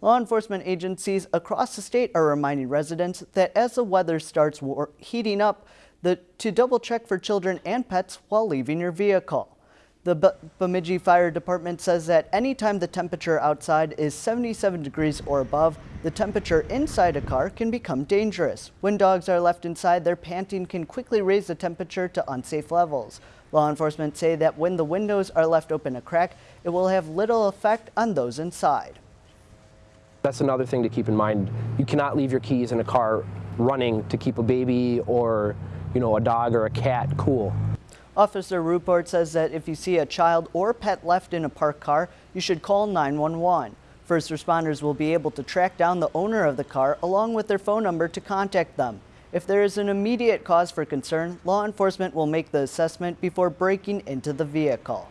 Law enforcement agencies across the state are reminding residents that as the weather starts heating up, the, to double check for children and pets while leaving your vehicle. The B Bemidji Fire Department says that anytime the temperature outside is 77 degrees or above, the temperature inside a car can become dangerous. When dogs are left inside, their panting can quickly raise the temperature to unsafe levels. Law enforcement say that when the windows are left open a crack, it will have little effect on those inside. That's another thing to keep in mind. You cannot leave your keys in a car running to keep a baby or you know, a dog or a cat cool. Officer Ruport says that if you see a child or pet left in a parked car, you should call 911. First responders will be able to track down the owner of the car along with their phone number to contact them. If there is an immediate cause for concern, law enforcement will make the assessment before breaking into the vehicle.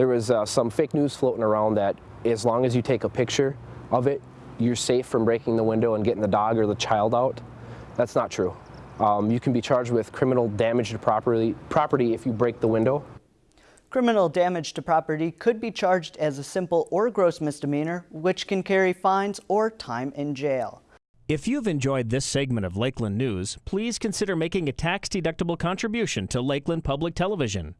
There was uh, some fake news floating around that as long as you take a picture of it, you're safe from breaking the window and getting the dog or the child out. That's not true. Um, you can be charged with criminal damage to property, property if you break the window. Criminal damage to property could be charged as a simple or gross misdemeanor, which can carry fines or time in jail. If you've enjoyed this segment of Lakeland News, please consider making a tax-deductible contribution to Lakeland Public Television.